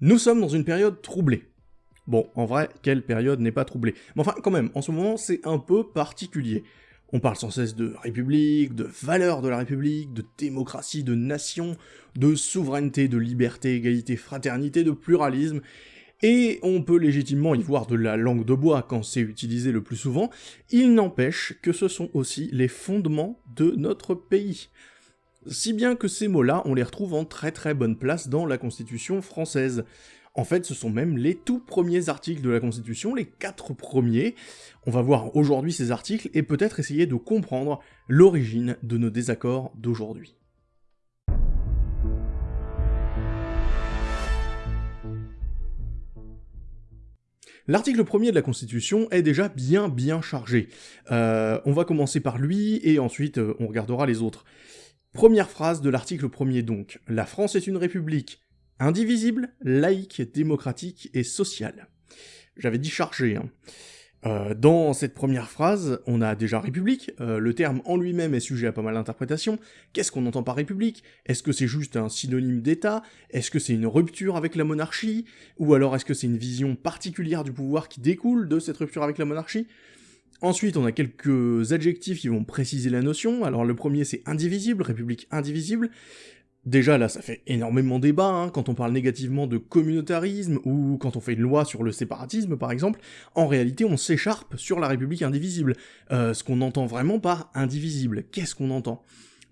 Nous sommes dans une période troublée. Bon, en vrai, quelle période n'est pas troublée? Mais enfin, quand même, en ce moment, c'est un peu particulier. On parle sans cesse de république, de valeurs de la république, de démocratie, de nation, de souveraineté, de liberté, égalité, fraternité, de pluralisme, et on peut légitimement y voir de la langue de bois quand c'est utilisé le plus souvent, il n'empêche que ce sont aussi les fondements de notre pays. Si bien que ces mots-là, on les retrouve en très très bonne place dans la Constitution française. En fait, ce sont même les tout premiers articles de la Constitution, les quatre premiers. On va voir aujourd'hui ces articles et peut-être essayer de comprendre l'origine de nos désaccords d'aujourd'hui. L'article premier de la Constitution est déjà bien bien chargé. Euh, on va commencer par lui, et ensuite euh, on regardera les autres. Première phrase de l'article premier donc. La France est une république indivisible, laïque, démocratique et sociale. J'avais dit chargé, hein. Euh, dans cette première phrase, on a déjà République, euh, le terme en lui-même est sujet à pas mal d'interprétations. Qu'est-ce qu'on entend par République? Est-ce que c'est juste un synonyme d'État? Est-ce que c'est une rupture avec la monarchie? Ou alors est-ce que c'est une vision particulière du pouvoir qui découle de cette rupture avec la monarchie? Ensuite, on a quelques adjectifs qui vont préciser la notion. Alors le premier c'est indivisible, République indivisible. Déjà là, ça fait énormément débat, hein, quand on parle négativement de communautarisme, ou quand on fait une loi sur le séparatisme par exemple, en réalité on s'écharpe sur la République indivisible. Euh, ce qu'on entend vraiment par indivisible, qu'est-ce qu'on entend?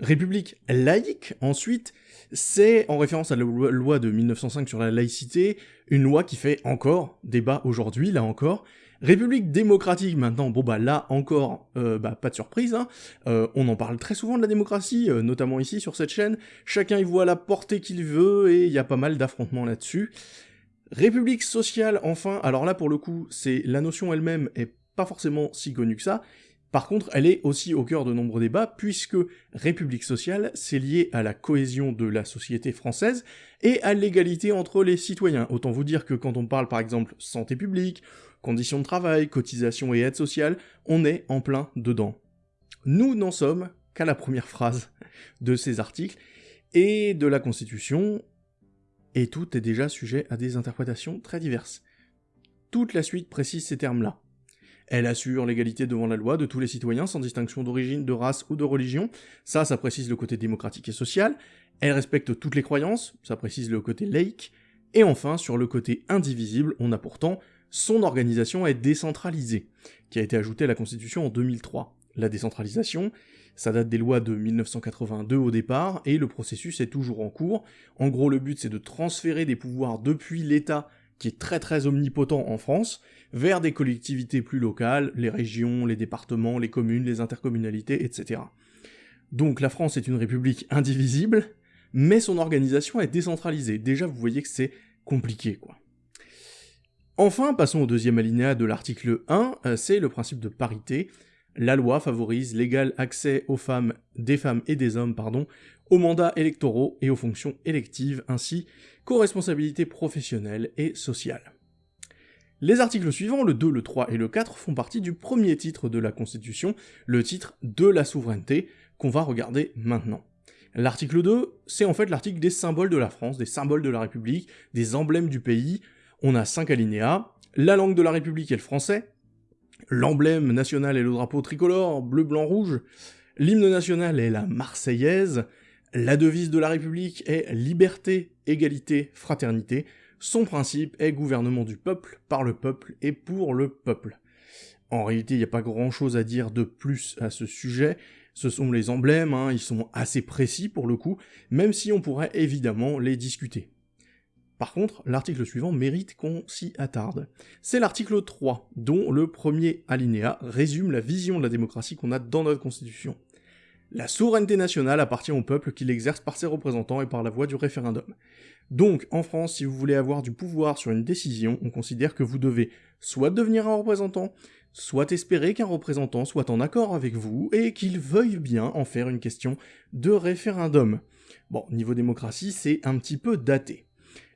République laïque, ensuite, c'est en référence à la loi de 1905 sur la laïcité, une loi qui fait encore débat aujourd'hui, là encore, République démocratique maintenant, bon bah là encore, euh, bah pas de surprise, hein. Euh, on en parle très souvent de la démocratie, euh, notamment ici sur cette chaîne, chacun y voit la portée qu'il veut et il y a pas mal d'affrontements là-dessus. République sociale, enfin, alors là pour le coup, c'est la notion elle-même est pas forcément si connue que ça, par contre, elle est aussi au cœur de nombreux débats, puisque République sociale, c'est lié à la cohésion de la société française et à l'égalité entre les citoyens. Autant vous dire que quand on parle par exemple santé publique, conditions de travail, cotisation et aide sociale, on est en plein dedans. Nous n'en sommes qu'à la première phrase de ces articles, et de la Constitution, et tout est déjà sujet à des interprétations très diverses. Toute la suite précise ces termes-là. Elle assure l'égalité devant la loi de tous les citoyens sans distinction d'origine, de race ou de religion, ça, ça précise le côté démocratique et social. Elle respecte toutes les croyances, ça précise le côté laïque. Et enfin, sur le côté indivisible, on a pourtant son organisation est décentralisée, qui a été ajoutée à la Constitution en 2003. La décentralisation, ça date des lois de 1982 au départ, et le processus est toujours en cours. En gros, le but c'est de transférer des pouvoirs depuis l'État, qui est très très omnipotent en France, vers des collectivités plus locales, les régions, les départements, les communes, les intercommunalités, etc. Donc la France est une république indivisible, mais son organisation est décentralisée. Déjà, vous voyez que c'est compliqué, quoi. Enfin, passons au deuxième alinéa de l'article 1, euh, c'est le principe de parité. La loi favorise l'égal accès aux femmes, des femmes et des hommes, pardon, aux mandats électoraux et aux fonctions électives, ainsi qu'aux responsabilités professionnelles et sociales. Les articles suivants, le 2, le 3 et le 4, font partie du premier titre de la Constitution, le titre de la souveraineté, qu'on va regarder maintenant. L'article 2, c'est en fait l'article des symboles de la France, des symboles de la République, des emblèmes du pays, on a cinq alinéas. La langue de la République est le français. L'emblème national est le drapeau tricolore, bleu, blanc, rouge. L'hymne national est la Marseillaise. La devise de la République est liberté, égalité, fraternité. Son principe est gouvernement du peuple, par le peuple et pour le peuple. En réalité, il n'y a pas grand chose à dire de plus à ce sujet. Ce sont les emblèmes, hein, ils sont assez précis pour le coup, même si on pourrait évidemment les discuter. Par contre, l'article suivant mérite qu'on s'y attarde. C'est l'article 3, dont le premier alinéa résume la vision de la démocratie qu'on a dans notre constitution. La souveraineté nationale appartient au peuple qui l'exerce par ses représentants et par la voie du référendum. Donc, en France, si vous voulez avoir du pouvoir sur une décision, on considère que vous devez soit devenir un représentant, soit espérer qu'un représentant soit en accord avec vous et qu'il veuille bien en faire une question de référendum. Bon, niveau démocratie, c'est un petit peu daté.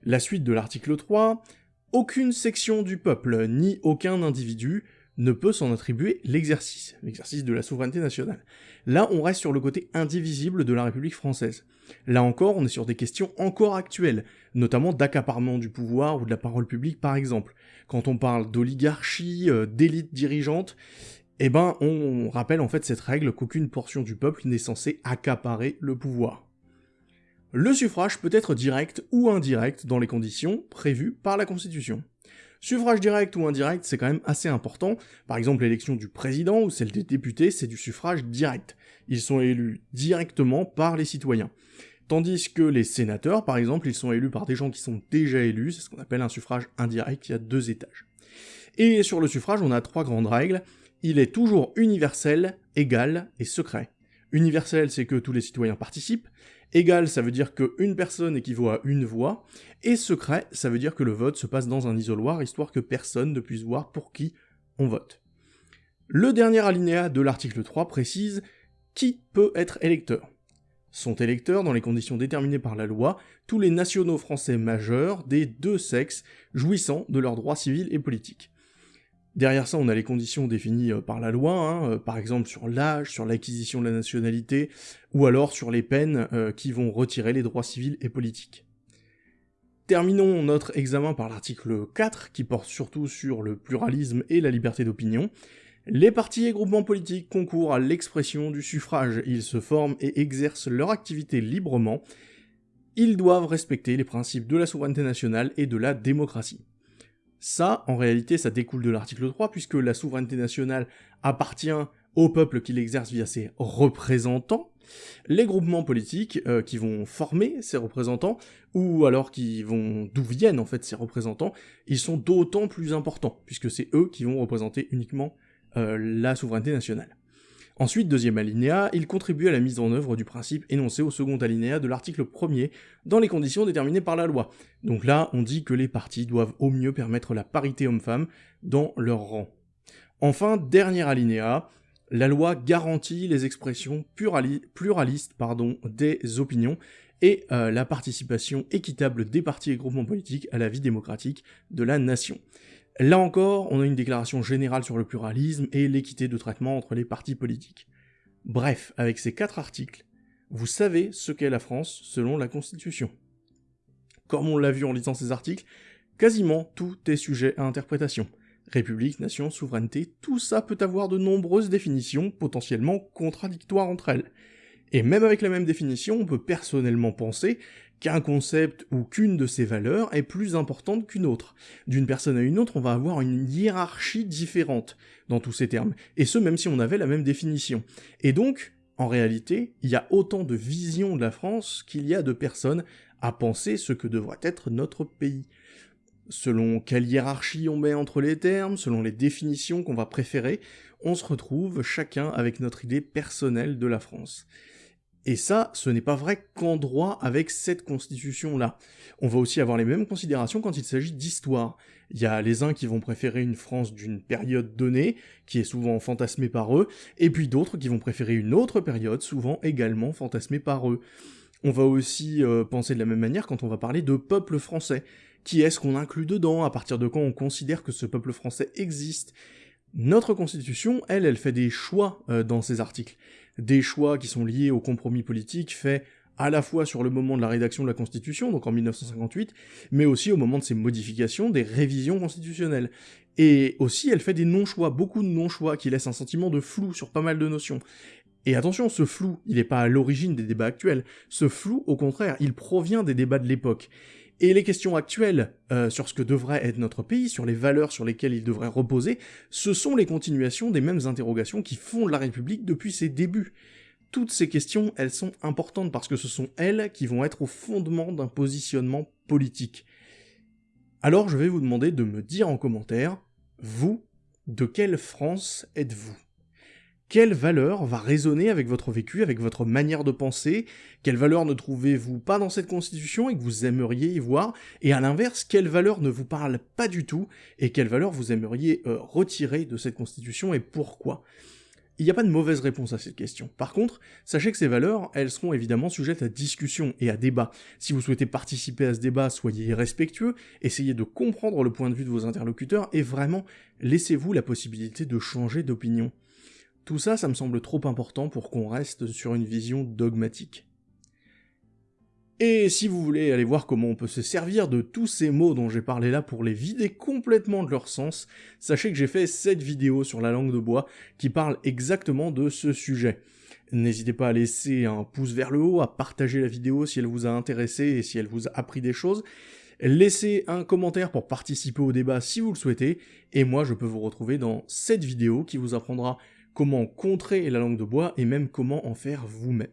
La suite de l'article 3, aucune section du peuple, ni aucun individu, ne peut s'en attribuer l'exercice, l'exercice de la souveraineté nationale. Là, on reste sur le côté indivisible de la République française. Là encore, on est sur des questions encore actuelles, notamment d'accaparement du pouvoir ou de la parole publique par exemple. Quand on parle d'oligarchie, euh, d'élite dirigeante, eh ben, on rappelle en fait cette règle qu'aucune portion du peuple n'est censée accaparer le pouvoir. Le suffrage peut être direct ou indirect dans les conditions prévues par la Constitution. Suffrage direct ou indirect, c'est quand même assez important. Par exemple, l'élection du président ou celle des députés, c'est du suffrage direct. Ils sont élus directement par les citoyens. Tandis que les sénateurs, par exemple, ils sont élus par des gens qui sont déjà élus, c'est ce qu'on appelle un suffrage indirect, il y a deux étages. Et sur le suffrage, on a trois grandes règles il est toujours universel, égal et secret. Universel, c'est que tous les citoyens participent. Égal, ça veut dire qu'une personne équivaut à une voix. Et secret, ça veut dire que le vote se passe dans un isoloir, histoire que personne ne puisse voir pour qui on vote. Le dernier alinéa de l'article 3 précise qui peut être électeur? Sont électeurs, dans les conditions déterminées par la loi, tous les nationaux français majeurs des deux sexes jouissant de leurs droits civils et politiques. Derrière ça, on a les conditions définies euh, par la loi, hein, euh, par exemple sur l'âge, sur l'acquisition de la nationalité, ou alors sur les peines euh, qui vont retirer les droits civils et politiques. Terminons notre examen par l'article 4, qui porte surtout sur le pluralisme et la liberté d'opinion. Les partis et groupements politiques concourent à l'expression du suffrage, ils se forment et exercent leur activité librement, ils doivent respecter les principes de la souveraineté nationale et de la démocratie. Ça, en réalité, ça découle de l'article 3, puisque la souveraineté nationale appartient au peuple qui l'exerce via ses représentants, les groupements politiques euh, qui vont former ces représentants, ou alors qui vont d'où viennent en fait ces représentants, ils sont d'autant plus importants, puisque c'est eux qui vont représenter uniquement euh, la souveraineté nationale. Ensuite, deuxième alinéa, il contribue à la mise en œuvre du principe énoncé au second alinéa de l'article 1er, dans les conditions déterminées par la loi. Donc là, on dit que les partis doivent au mieux permettre la parité homme-femme dans leur rang. Enfin, dernier alinéa, la loi garantit les expressions pluralistes des opinions et euh, la participation équitable des partis et groupements politiques à la vie démocratique de la nation. Là encore, on a une déclaration générale sur le pluralisme et l'équité de traitement entre les partis politiques. Bref, avec ces quatre articles, vous savez ce qu'est la France selon la Constitution. Comme on l'a vu en lisant ces articles, quasiment tout est sujet à interprétation. République, nation, souveraineté, tout ça peut avoir de nombreuses définitions potentiellement contradictoires entre elles. Et même avec la même définition, on peut personnellement penser qu'un concept ou qu'une de ces valeurs est plus importante qu'une autre. D'une personne à une autre, on va avoir une hiérarchie différente dans tous ces termes, et ce même si on avait la même définition. Et donc, en réalité, il y a autant de visions de la France qu'il y a de personnes à penser ce que devrait être notre pays. Selon quelle hiérarchie on met entre les termes, selon les définitions qu'on va préférer, on se retrouve chacun avec notre idée personnelle de la France. Et ça, ce n'est pas vrai qu'en droit avec cette constitution-là. On va aussi avoir les mêmes considérations quand il s'agit d'histoire. Il y a les uns qui vont préférer une France d'une période donnée, qui est souvent fantasmée par eux, et puis d'autres qui vont préférer une autre période, souvent également fantasmée par eux. On va aussi euh, penser de la même manière quand on va parler de peuple français. Qui est-ce qu'on inclut dedans À partir de quand on considère que ce peuple français existe? Notre constitution, elle, elle fait des choix euh, dans ces articles des choix qui sont liés au compromis politique fait à la fois sur le moment de la rédaction de la Constitution, donc en 1958, mais aussi au moment de ses modifications, des révisions constitutionnelles. Et aussi, elle fait des non-choix, beaucoup de non-choix, qui laissent un sentiment de flou sur pas mal de notions. Et attention, ce flou, il n'est pas à l'origine des débats actuels. Ce flou, au contraire, il provient des débats de l'époque. Et les questions actuelles euh, sur ce que devrait être notre pays, sur les valeurs sur lesquelles il devrait reposer, ce sont les continuations des mêmes interrogations qui fondent la République depuis ses débuts. Toutes ces questions, elles sont importantes parce que ce sont elles qui vont être au fondement d'un positionnement politique. Alors je vais vous demander de me dire en commentaire, vous, de quelle France êtes-vous? Quelle valeur va résonner avec votre vécu, avec votre manière de penser Quelle valeur ne trouvez-vous pas dans cette constitution et que vous aimeriez y voir? Et à l'inverse, quelle valeur ne vous parle pas du tout et quelle valeur vous aimeriez euh, retirer de cette constitution et pourquoi? Il n'y a pas de mauvaise réponse à cette question. Par contre, sachez que ces valeurs, elles seront évidemment sujettes à discussion et à débat. Si vous souhaitez participer à ce débat, soyez respectueux, essayez de comprendre le point de vue de vos interlocuteurs et vraiment laissez-vous la possibilité de changer d'opinion. Tout ça, ça me semble trop important pour qu'on reste sur une vision dogmatique. Et si vous voulez aller voir comment on peut se servir de tous ces mots dont j'ai parlé là pour les vider complètement de leur sens, sachez que j'ai fait cette vidéo sur la langue de bois qui parle exactement de ce sujet. N'hésitez pas à laisser un pouce vers le haut, à partager la vidéo si elle vous a intéressé et si elle vous a appris des choses. Laissez un commentaire pour participer au débat si vous le souhaitez, et moi je peux vous retrouver dans cette vidéo qui vous apprendra comment contrer la langue de bois et même comment en faire vous-même.